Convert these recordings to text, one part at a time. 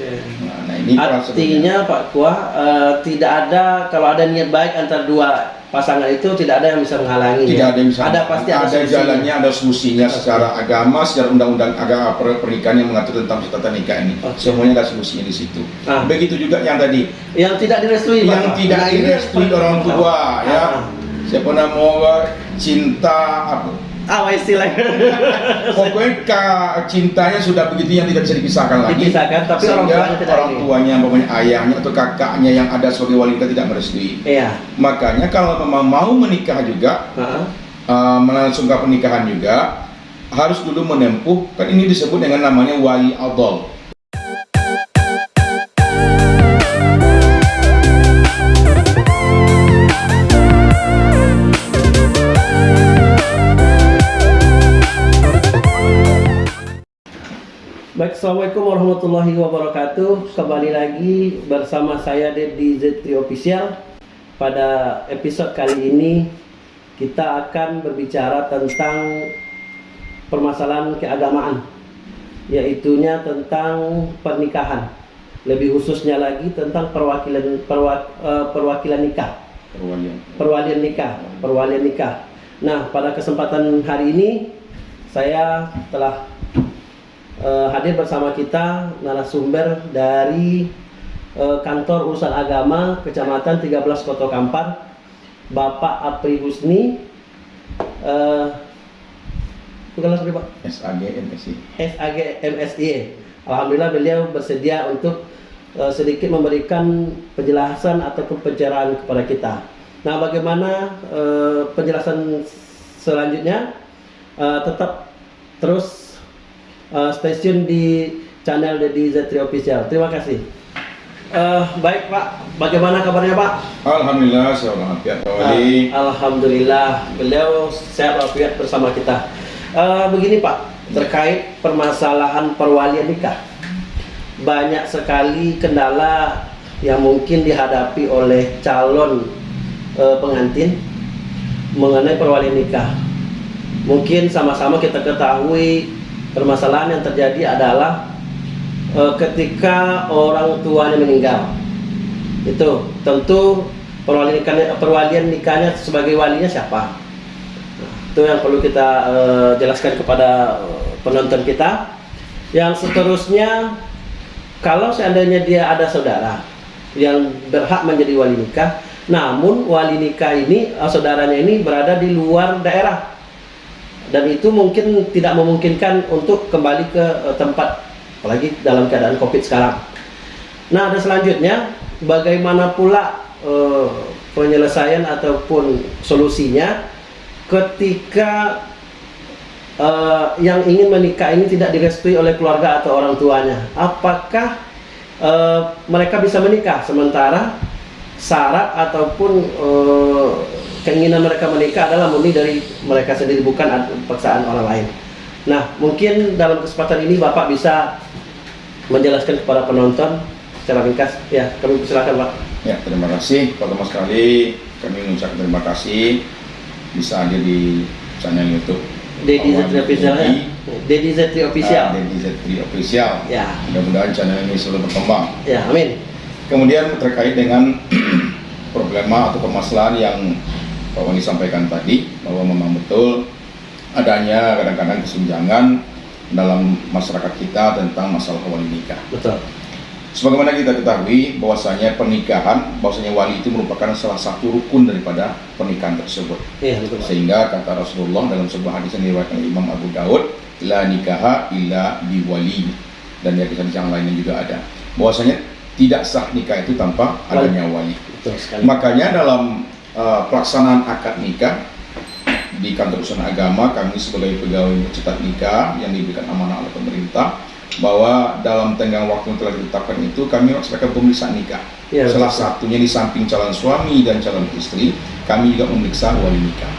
Oke. Nah, ini. Artinya Pak Kuah eh, tidak ada kalau ada niat baik antara dua pasangan itu tidak ada yang bisa menghalangi. tidak ya? ada yang bisa Ada pasti ada, ada solusinya. jalannya ada solusinya Oke. secara agama secara undang-undang agama per- pernikahan yang mengatur tentang tata nikah ini Oke. semuanya ada solusinya di situ Ah. begitu juga yang tadi Yang tidak direstui Pak yang Kuah. tidak Nah, direstui orang tua ya Ah. siapa nama cinta apa Ah, apa istilahnya? pokoknya cintanya sudah begitu yang tidak bisa dipisahkan lagi. Dipisahkan, tapi orang tuanya tidak orang tuanya umpamanya ayahnya atau kakaknya yang ada sebagai wali tidak merestui. Iya. makanya kalau memang mau menikah juga uh, melangsungkan pernikahan juga harus dulu menempuh kan ini disebut dengan namanya wali adol Assalamualaikum warahmatullahi wabarakatuh. Kembali lagi bersama saya Deddy Zetri Official. Pada episode kali ini Kita akan berbicara tentang Permasalahan keagamaan Yaitunya tentang pernikahan. Lebih khususnya lagi tentang perwakilan perwa- eh, perwakilan nikah. Perwalian. Perwalian nikah, perwalian nikah. Nah, pada kesempatan hari ini saya telah eh, hadir bersama kita narasumber dari eh, kantor urusan agama Kecamatan 13 Kota Kampar, Bapak Apri Husni. Eh, bukan langsung Pak. SAG MSI SAG MSI. Alhamdulillah beliau bersedia untuk eh, sedikit memberikan penjelasan ataupun pencerahan kepada kita. Nah, bagaimana eh, penjelasan selanjutnya? Eh, tetap terus eh, stasiun di channel Deddy Zetri Official. Terima kasih. Eh, baik Pak, bagaimana kabarnya Pak? Alhamdulillah saya walafiat Ah, Alhamdulillah, beliau sehat walafiat bersama kita. Eh, begini Pak, terkait permasalahan perwalian nikah, banyak sekali kendala yang mungkin dihadapi oleh calon eh, pengantin mengenai perwalian nikah. Mungkin sama-sama kita ketahui permasalahan yang terjadi adalah eh, ketika orang tuanya meninggal. Itu tentu perwalian nikahnya, perwalian nikahnya sebagai walinya siapa? Itu yang perlu kita eh, jelaskan kepada penonton kita. Yang seterusnya kalau seandainya dia ada saudara yang berhak menjadi wali nikah namun wali nikah ini eh, saudaranya ini berada di luar daerah dan itu mungkin tidak memungkinkan untuk kembali ke eh, tempat apalagi dalam keadaan covid sekarang Nah, ada selanjutnya bagaimana pula eh, penyelesaian ataupun solusinya ketika eh, yang ingin menikah ini tidak direstui oleh keluarga atau orang tuanya. Apakah eh, mereka bisa menikah sementara syarat ataupun eh, keinginan mereka menikah adalah murni dari mereka sendiri bukan paksaan orang lain. Nah, mungkin dalam kesempatan ini Bapak bisa menjelaskan kepada penonton secara ringkas. Ya, kami silakan Pak. ya terima kasih pertama sekali kami mengucapkan terima kasih bisa hadir di channel YouTube Deddy Zetri Official ya. Deddy. Zetri Official. Ah, Deddy Zetri Official Ya, mudah-mudahan channel ini selalu berkembang ya, amin. Kemudian terkait dengan problema atau permasalahan yang Pak Wani sampaikan tadi bahwa memang betul adanya kadang-kadang kesenjangan dalam masyarakat kita tentang masalah wali nikah. Betul. Sebagaimana kita ketahui bahwasanya pernikahan, bahwasanya wali itu merupakan salah satu rukun daripada pernikahan tersebut. Iya, betul. Sehingga kata Rasulullah dalam sebuah hadis yang diriwayatkan Imam Abu Daud, la nikaha illa biwali. Dan di hadis yang lainnya juga ada. Bahwasanya tidak sah nikah itu tanpa adanya wali. Betul sekali. Makanya dalam uh, pelaksanaan akad nikah di kantor urusan agama kami sebagai pegawai pencetak nikah yang diberikan amanah oleh pemerintah bahwa dalam tenggang waktu yang telah ditetapkan itu kami melaksanakan pemeriksaan nikah. Iya, Salah betul. satunya di samping calon suami dan calon istri, kami juga memeriksa wali nikah.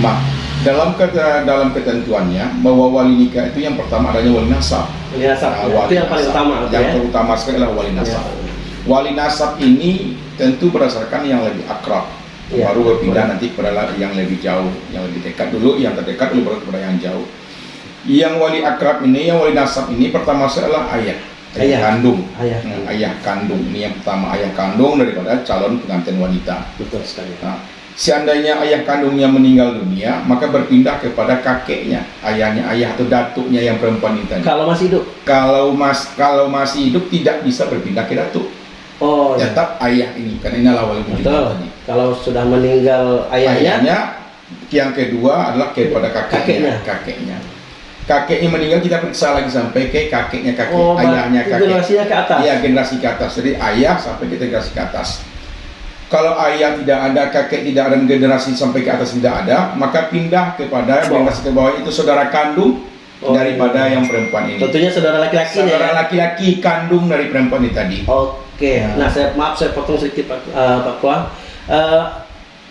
Mak, dalam kata, dalam ketentuannya bahwa wali nikah itu yang pertama adanya wali nasab. Ini asap. Nah, ya. wali Itu yang paling nasab. utama Yang ya. terutama sekali adalah wali nasab. Ya. Wali nasab ini tentu berdasarkan yang lebih akrab. Iya, baru berpindah nanti kepada yang lebih jauh, yang lebih dekat dulu, yang terdekat dulu baru kepada yang jauh. Yang wali akrab ini, yang wali nasab ini pertama adalah ayah. ayah Ayah. kandung. Ayah. Hmm, ayah kandung ini yang pertama ayah kandung daripada calon pengantin wanita. Betul sekali. Nah, seandainya ayah kandungnya meninggal dunia, maka berpindah kepada kakeknya, ayahnya, ayah atau datuknya yang perempuan itu. Kalau masih hidup. Kalau mas kalau masih hidup tidak bisa berpindah ke datuk, Oh, ya. tetap ayah ini karena inilah wali wujud tadi. Kalau sudah meninggal ayahnya, Ayahnya, yang kedua adalah kepada kakeknya. Kakeknya. Kakeknya meninggal kita periksa lagi sampai ke kakeknya kakek, oh, ayahnya kakek. generasinya ke atas. Iya generasi ke atas. Jadi ayah sampai ke generasi ke atas. Kalau ayah tidak ada, kakek tidak ada, generasi sampai ke atas tidak ada, maka pindah kepada generasi ke bawah itu saudara kandung Oh, daripada iya. yang perempuan ini. Tentunya saudara laki-laki Saudara ya. laki-laki kandung dari perempuan ini tadi. Oke. Ya. Nah, saya maaf saya potong sedikit Pak eh, Pak Kuah. Eh,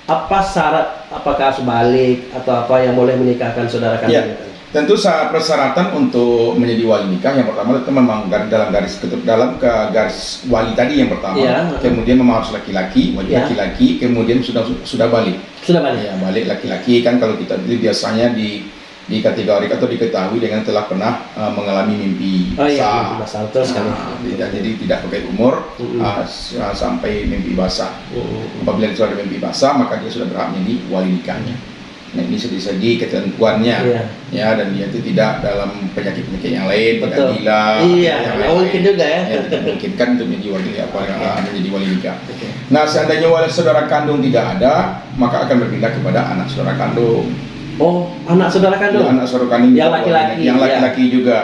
apa syarat apakah harus balik atau apa yang boleh menikahkan saudara Ya. kandung? Tentu persyaratan untuk menjadi wali nikah yang pertama itu memang dalam garis ketep dalam ke garis wali tadi yang pertama. Iya. Kemudian memang harus laki-laki, wali Iya. laki-laki, kemudian sudah sudah balik. Sudah balik. Ya, balik laki-laki kan kalau kita biasanya di di kategori atau diketahui dengan telah pernah uh, mengalami mimpi Oh iya, basah. mimpi basah, sekali. Nah, tidak, jadi tidak pakai umur uh, s- uh, sampai mimpi basah. Mm. Apabila sudah ada mimpi basah, maka dia sudah berhak menjadi wali nikahnya. Nah ini segi-segi ketentuannya, Iya. ya dan dia itu tidak dalam penyakit-penyakit yang lain, Betul. gila, Iya, yang mungkin juga ya. Ya, tidak memungkinkan untuk menjadi wali apa uh, menjadi wali nikah. Oke. Nah, seandainya wali saudara kandung tidak ada, maka akan berpindah kepada anak saudara kandung. Oh, anak saudara kandung. Ya, anak saudara kandung Yang laki-laki, yang ya. laki-laki juga.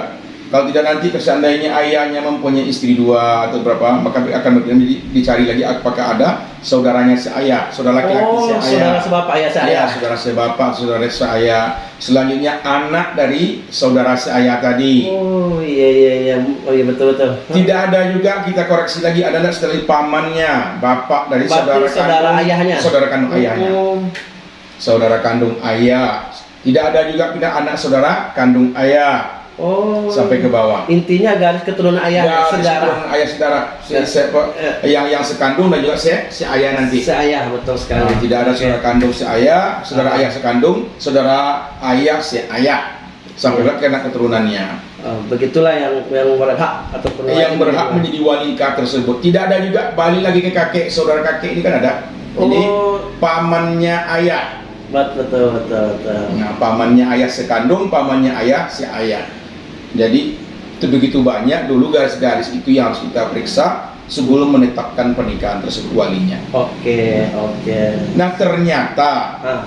Kalau tidak nanti seandainya ayahnya mempunyai istri dua atau berapa, maka akan dicari lagi apakah ada saudaranya seayah, saudara laki-laki oh, saudara seayah. sebapak ayah saya. Ya, saudara sebapak, saudara seayah. Selanjutnya anak dari saudara seayah tadi. Oh, iya iya iya. Oh iya betul betul. Tidak ada juga kita koreksi lagi adalah setelah pamannya, bapak dari Berarti saudara, saudara kandung, ayahnya? saudara kandung ayahnya, Oh, saudara kandung ayah. Tidak ada juga pindah anak saudara kandung ayah oh. sampai ke bawah. Intinya garis keturunan ayah Ya, saudara. keturunan ayah saudara, si, Ya. si- Ya. yang yang sekandung dan juga si, si ayah nanti. Seayah betul sekali. Nah, tidak ada saudara kandung si ayah, saudara Ah. ayah sekandung, saudara ayah si ayah sampai Ya. ke anak keturunannya. Oh, begitulah yang yang berhak ataupun yang berhak menjadi- menjadi wali nikah tersebut. Tidak ada juga balik lagi ke kakek, saudara kakek ini kan ada. Ini Oh, pamannya ayah. Betul betul betul. betul. Nah, pamannya ayah sekandung, pamannya ayah si ayah. Jadi itu begitu banyak dulu garis-garis itu yang harus kita periksa sebelum menetapkan pernikahan tersebut walinya. Oke oke. Nah ternyata Ah,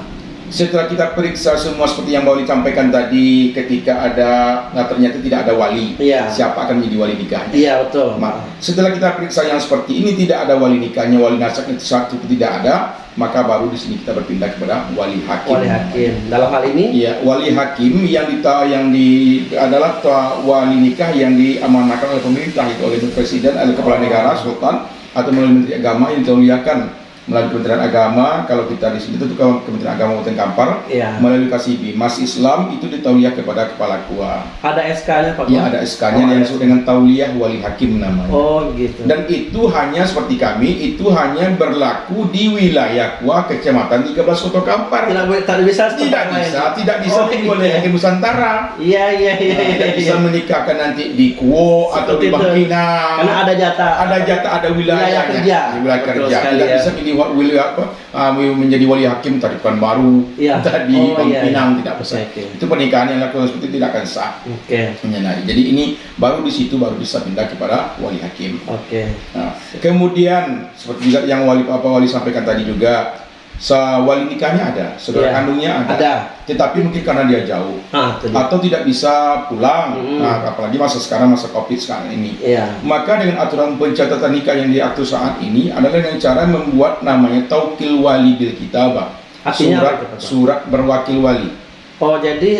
setelah kita periksa semua seperti yang Wali sampaikan tadi ketika ada nah ternyata tidak ada wali Iya. siapa akan menjadi wali nikahnya iya betul. Ma- setelah kita periksa yang seperti ini tidak ada wali nikahnya wali nasab itu satu tidak ada maka baru di sini kita berpindah kepada wali hakim. Wali hakim. Dalam hal ini? Iya, wali hakim yang dita yang di adalah wali nikah yang diamanahkan oleh pemerintah itu oleh presiden, oleh kepala negara, sultan atau melalui menteri agama yang ditauliakan melalui Kementerian Agama. Kalau kita di sini itu ke- Kementerian Agama Kabupaten Kampar Iya. melalui KSIB. Mas Islam itu ditauliah kepada kepala KUA. ada SK-nya Pak. Ya Kuah? ada SK-nya Oh, yang disebut dengan tauliah wali hakim namanya. Oh gitu. Dan itu hanya seperti kami, itu hanya berlaku di wilayah KUA Kecamatan 13 Kota Kampar. tidak tidak bisa Tidak bisa, tidak bisa Oh, iya. oleh Nusantara. Iya iya iya. Nah, tidak iya, bisa iya. menikahkan nanti di Kuo atau di. Bangkinang. Karena ada jatah. ada jatah, ada wilayahnya. Wilayah kerja. Di wilayah kerja. tidak ya. bisa menjadi wa- wilayah apa? ah, menjadi wali hakim tadi baru. Iya. Tadi Oh, iya, Bangkinang iya. tidak bisa. Oke, oke. Itu pernikahan yang lakukan seperti itu tidak akan sah. Oke. Menyenari. Jadi ini baru di situ baru bisa pindah kepada wali hakim. Oke. Nah, kemudian seperti juga yang wali apa wali sampaikan tadi juga, sa wali nikahnya ada, saudara Iya. kandungnya ada. Ada. Tetapi mungkin karena dia jauh Ah, atau tidak bisa pulang, Mm. nah, apalagi masa sekarang masa covid sekarang ini. Iya. Maka dengan aturan pencatatan nikah yang diatur saat ini adalah dengan cara membuat namanya taukil wali bil kitabah. Artinya surat apa itu, Pak? surat berwakil wali. Oh jadi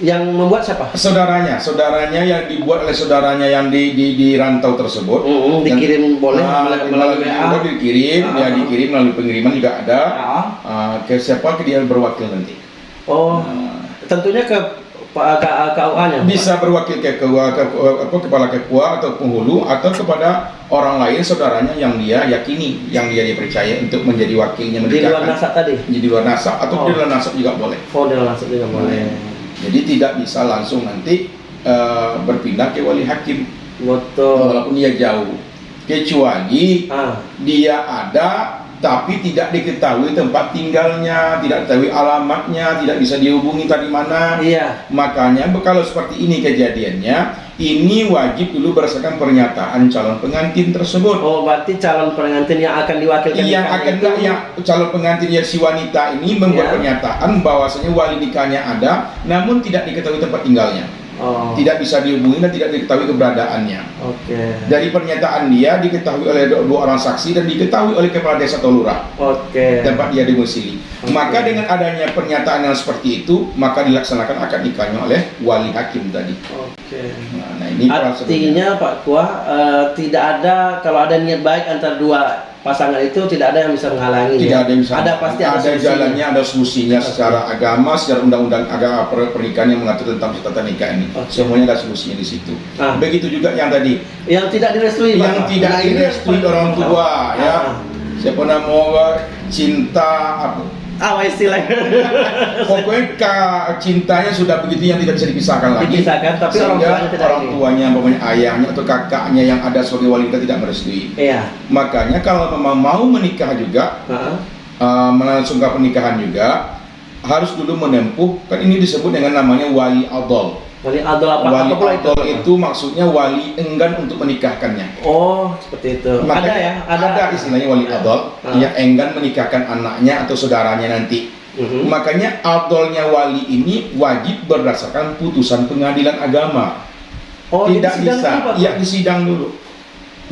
yang membuat siapa? Saudaranya, saudaranya yang dibuat oleh saudaranya yang di di, di rantau tersebut. Mm, dikirim boleh Ah, melalui, WA. Dikirim, Ah. ya dikirim melalui pengiriman juga ada. Ah. Ah, ke siapa ke dia berwakil nanti. Oh, Nah, tentunya ke Pak KUA-nya. bisa berwakil ke, ke, ke, apa, kepala kepua atau penghulu atau kepada orang lain saudaranya yang dia yakini yang dia dipercaya untuk menjadi wakilnya di luar nasab tadi. di luar nasab atau Oh. di luar nasab juga boleh Oh, di luar nasab juga boleh. Jadi tidak bisa langsung nanti eh, berpindah ke wali hakim Betul. walaupun dia jauh. Kecuali Ah, dia ada tapi tidak diketahui tempat tinggalnya, tidak diketahui alamatnya, tidak bisa dihubungi tadi mana. iya. Makanya kalau seperti ini kejadiannya, ini wajib dulu berdasarkan pernyataan calon pengantin tersebut. Oh, berarti calon pengantin yang akan diwakilkan yang akan itu- yang calon pengantin yang si wanita ini membuat Ya. pernyataan bahwasanya wali nikahnya ada, namun tidak diketahui tempat tinggalnya, Oh, tidak bisa dihubungi dan tidak diketahui keberadaannya. Oke. Dari pernyataan dia diketahui oleh dua dua orang saksi dan diketahui oleh kepala desa atau lurah Oke. tempat dia domisili. Oke. Maka dengan adanya pernyataan yang seperti itu, maka dilaksanakan akad nikahnya oleh wali hakim tadi. Oke. Nah, nah ini. Artinya Pak Kuah eh, tidak ada kalau ada niat baik antara dua pasangan itu tidak ada yang bisa menghalangi. tidak ya? ada yang bisa Ada pasti ada, solusinya. jalannya ada solusinya Oke. secara agama secara undang-undang agama per- pernikahan yang mengatur tentang tata nikah ini Oke. semuanya ada solusinya di situ Ah. begitu juga yang tadi Yang tidak direstui yang Kuah. tidak Nah, direstui orang tua tahu. ya Ah. siapa nama cinta apa Ah, apa istilahnya? pokoknya cintanya sudah begitu yang tidak bisa dipisahkan lagi Dipisahkan, tapi orang tuanya tidak orang tuanya umpamanya ayahnya atau kakaknya yang ada sebagai wali nikah tidak merestui Iya. makanya kalau memang mau menikah juga Heeh. uh, melangsungkan pernikahan juga harus dulu menempuh kan ini disebut dengan namanya wali adol. Wali adol apa? wali apa pula adol itu maksudnya wali enggan untuk menikahkannya. Oh, seperti itu. Makanya ada ya, ada. ada istilahnya wali adol Ah. yang enggan menikahkan anaknya atau saudaranya nanti. Mhm. Makanya adolnya wali ini wajib berdasarkan putusan pengadilan agama. Oh, Tidak bisa, ya di sidang dulu.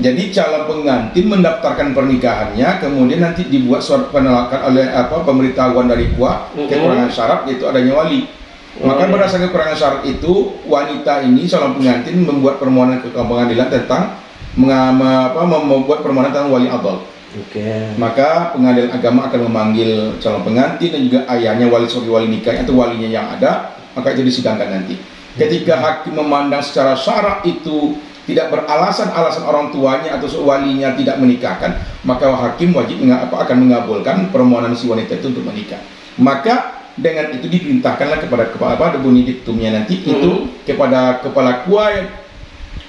Jadi calon pengantin mendaftarkan pernikahannya, kemudian nanti dibuat surat penolakan oleh apa pemberitahuan dari kuah Mhm. kekurangan syarat yaitu adanya wali. Maka iya. berdasarkan kekurangan syarat itu wanita ini calon pengantin membuat permohonan ke pengadilan tentang apa, membuat permohonan tentang wali adol. Oke. Maka pengadilan agama akan memanggil calon pengantin dan juga ayahnya wali sebagai wali nikah atau walinya yang ada, maka itu disidangkan nanti. Ketika hakim memandang secara syarat itu tidak beralasan alasan orang tuanya atau walinya tidak menikahkan, maka hakim wajib menga- apa, akan mengabulkan permohonan si wanita itu untuk menikah. Maka dengan itu diperintahkanlah kepada kepala apa bunyi diktumnya nanti itu kepada kepala kuai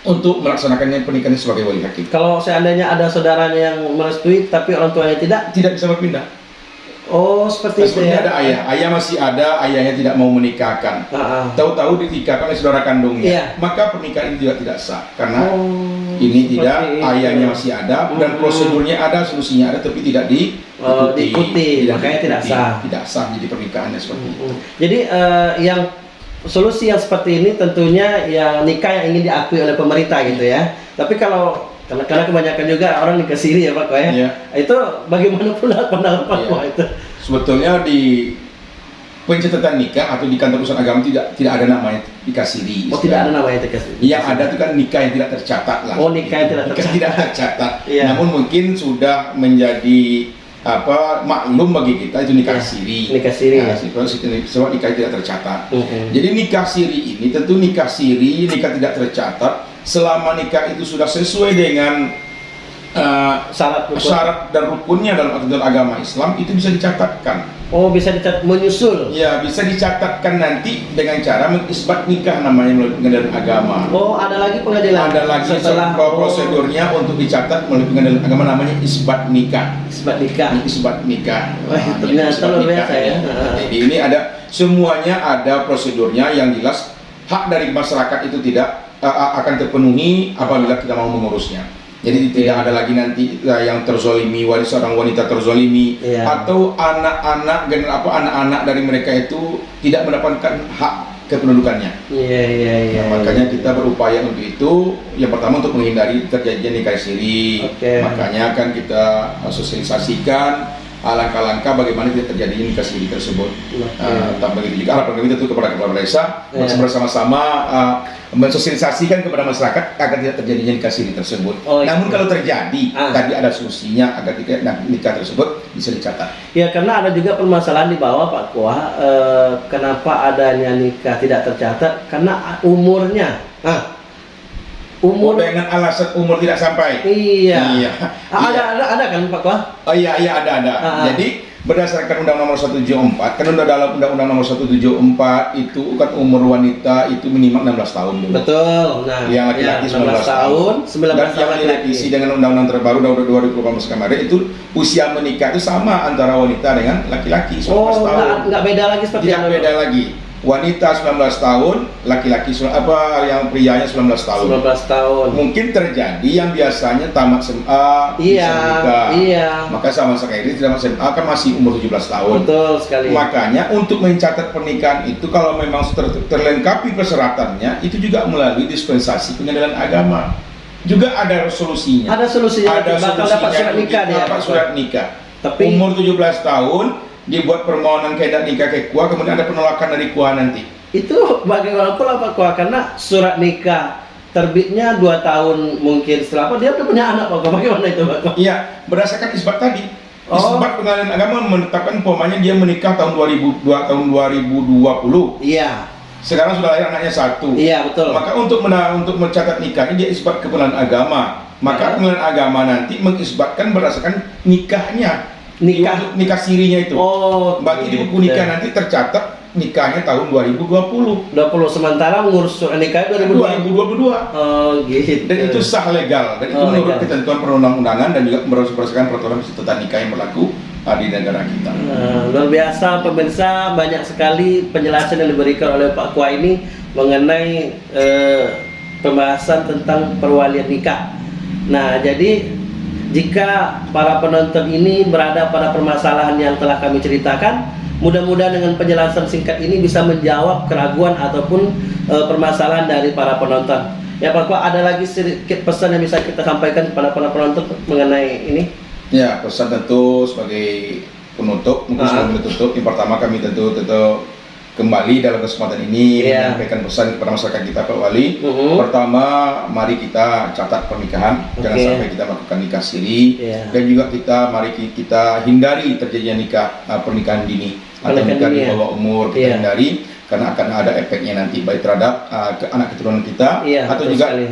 untuk melaksanakannya pernikahan sebagai wali hakim. Kalau seandainya ada saudaranya yang merestui tapi orang tuanya tidak, Tidak bisa berpindah. Oh seperti itu ya. ada ayah, ayah masih ada, ayahnya tidak mau menikahkan. Ah, ah. Tahu-tahu dinikahkan oleh saudara kandungnya, Iya. maka pernikahan ini juga tidak sah karena Oh, ini tidak itu. ayahnya masih ada dan Hmm. prosedurnya ada, solusinya ada, tapi tidak di Oh, diikuti, makanya tidak sah. Tidak sah jadi pernikahannya seperti itu. Mm-mm. Jadi eh, yang solusi yang seperti ini tentunya yang nikah yang ingin diakui oleh pemerintah gitu ya. Tapi kalau karena, karena kebanyakan juga orang nikah siri ya Pak Koh, ya. Iya. Itu bagaimana pula pandangan Pak Iya. Koh itu? Sebetulnya di pencatatan nikah atau di kantor urusan agama tidak tidak ada namanya nikah siri. Oh tidak ada namanya nikah siri. Yang ada itu kan nikah yang tidak tercatat lah. Oh, nikah yang tidak tercatat. tidak tercatat. Iya. Namun mungkin sudah menjadi apa maklum bagi kita itu nikah Iya. siri. Nikah siri, Nah, ya. sebab nikah tidak tercatat. Mm-mm. Jadi nikah siri ini tentu nikah siri, nikah tidak tercatat selama nikah itu sudah sesuai dengan uh, Syarat rukun. syarat dan rukunnya dalam aturan agama Islam itu bisa dicatatkan. Oh bisa dicat menyusul. Ya, bisa dicatatkan nanti dengan cara mengisbat nikah namanya melalui pengadilan agama. Oh ada lagi pengadilan. Ada lagi setelah oh, prosedurnya untuk dicatat melalui pengadilan agama namanya isbat nikah. Isbat nikah. Isbat nikah. Wah, Nah, ternyata isbat luar nikah biasa ya. ini. Jadi ini ada semuanya ada prosedurnya yang jelas hak dari masyarakat itu tidak akan terpenuhi apabila kita mau mengurusnya. Jadi tidak ada lagi nanti uh, yang terzolimi, wali seorang wanita terzolimi, Iya. atau anak-anak apa anak-anak dari mereka itu tidak mendapatkan hak kependudukannya. Iya iya iya. Nah, makanya kita berupaya untuk itu. Yang pertama untuk menghindari terjadinya nikah siri. Oke. Makanya kan kita sosialisasikan langkah-langkah bagaimana tidak terjadinya nikah siri tersebut. Oke. Uh, begitu juga harapan kami tentu kepada kepala desa Iya. bersama-sama uh, mensosialisasikan kepada masyarakat agar tidak terjadinya nikah siri tersebut. Oh, Namun iya. kalau terjadi, Ah. tadi ada solusinya agar tidak nah, nikah tersebut bisa dicatat. Ya karena ada juga permasalahan di bawah Pak Kuah. eh, kenapa adanya nikah tidak tercatat? Karena umurnya. Ah, umur. dengan alasan umur tidak sampai. Iya. Iya. Ah, Ada ada ada kan Pak Kuah? Oh iya iya ada ada. Ah, ah. Jadi berdasarkan Undang Nomor 174 kan udah dalam Undang-Undang Nomor 174 itu kan umur wanita itu minimal 16 tahun dulu. Betul. Nah, Yang laki-laki ya, 19 tahun, 19 dan tahun yang laki-laki. direvisi dengan undang-undang terbaru tahun 2018 kemarin itu usia menikah itu sama antara wanita dengan laki-laki 19 Oh, tahun. enggak beda lagi seperti Tidak beda lagi. Wanita 19 tahun, laki-laki apa yang prianya 19 tahun. 19 tahun. Mungkin terjadi yang biasanya tamat SMA Iya, bisa nikah. iya. Maka sama sekali tamat SMA kan masih umur 17 tahun. Betul sekali. Makanya untuk mencatat pernikahan itu kalau memang ter- terlengkapi persyaratannya itu juga melalui dispensasi pengadilan agama. Juga ada solusinya. Ada solusinya. Ada bakal solusinya dapat surat nikah dia. dapat surat nikah. Tapi- umur 17 tahun dibuat permohonan kedak nikah ke KUA kemudian ada penolakan dari KUA nanti. Itu bagaimana pula Pak Kua? Karena surat nikah terbitnya dua tahun mungkin setelah apa dia udah punya anak Pak. Bagaimana itu Pak Kua? Iya, berdasarkan isbat tadi. Oh. Isbat pengadilan agama menetapkan umpamanya dia menikah tahun 2002 tahun 2020. Iya, Sekarang sudah lahir anaknya satu. iya betul. Maka untuk mena untuk mencatat nikah ini dia isbat ke pengadilan agama. Maka Ya. pengadilan agama nanti mengisbatkan berdasarkan nikahnya. Nikah. Nikah sirinya itu. Oh, Bagi di buku nikah nanti tercatat nikahnya tahun 2020. 20 sementara ngurus surat nikah 2020. 2022. Oh, gitu. Dan itu sah legal dan itu Oh, menurut legal. ketentuan perundang-undangan dan juga berdasarkan peraturan tentang nikah yang berlaku di negara kita. Nah, luar biasa pemirsa banyak sekali penjelasan yang diberikan oleh Pak Kua ini mengenai eh, pembahasan tentang perwalian nikah. Nah, jadi jika para penonton ini berada pada permasalahan yang telah kami ceritakan, mudah-mudahan dengan penjelasan singkat ini bisa menjawab keraguan ataupun eh, permasalahan dari para penonton. Ya Pak Kua, ada lagi sedikit pesan yang bisa kita sampaikan kepada para penonton mengenai ini? Ya, pesan tentu sebagai penutup, mungkin Ah. sebelum tutup, yang pertama kami tentu tentu kembali dalam kesempatan ini Iya. menyampaikan pesan kepada masyarakat kita Pak Wali. Mhm. Pertama, mari kita catat pernikahan, jangan Oke. sampai kita melakukan nikah siri Iya. dan juga kita mari ki- kita hindari terjadinya nikah uh, pernikahan dini atau Pernikahan nikah di ya. bawah umur kita Iya. hindari karena akan ada efeknya nanti baik terhadap uh, ke anak keturunan kita Iya, atau juga sekali.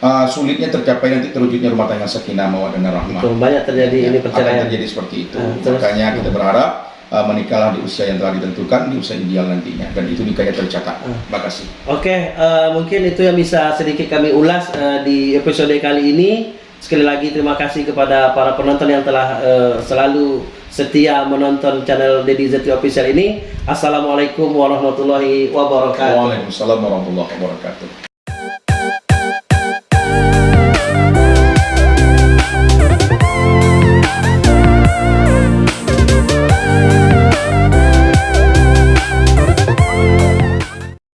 uh, sulitnya tercapai nanti terwujudnya rumah tangga sakinah mawaddah dan rahmah. Betul, banyak terjadi ini Ya, perceraian. akan terjadi seperti itu. Terus? Makanya kita berharap uh, menikahlah di usia yang telah ditentukan, di usia ideal nantinya, dan itu nikahnya tercatat. Ah. Terima kasih. Oke, eh, mungkin itu yang bisa sedikit kami ulas eh, di episode kali ini. Sekali lagi terima kasih kepada para penonton yang telah eh, selalu setia menonton channel Dedi Zeti Official ini. Assalamualaikum warahmatullahi wabarakatuh. Waalaikumsalam warahmatullahi wabarakatuh.